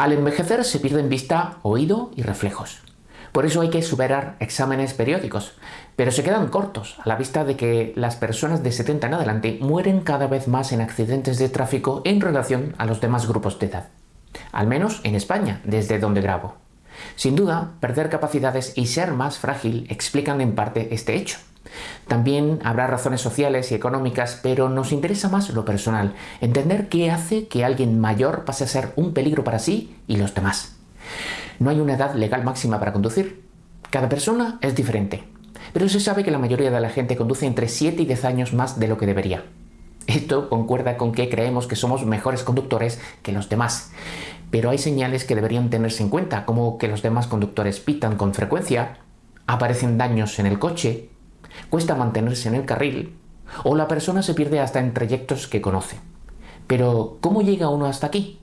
Al envejecer se pierden vista, oído y reflejos. Por eso hay que superar exámenes periódicos, pero se quedan cortos a la vista de que las personas de 70 en adelante mueren cada vez más en accidentes de tráfico en relación a los demás grupos de edad. Al menos en España, desde donde grabo. Sin duda, perder capacidades y ser más frágil explican en parte este hecho. También habrá razones sociales y económicas, pero nos interesa más lo personal, entender qué hace que alguien mayor pase a ser un peligro para sí y los demás. No hay una edad legal máxima para conducir. Cada persona es diferente, pero se sabe que la mayoría de la gente conduce entre 7 y 10 años más de lo que debería. Esto concuerda con que creemos que somos mejores conductores que los demás, pero hay señales que deberían tenerse en cuenta, como que los demás conductores pitan con frecuencia, aparecen daños en el coche, cuesta mantenerse en el carril, o la persona se pierde hasta en trayectos que conoce. Pero, ¿cómo llega uno hasta aquí?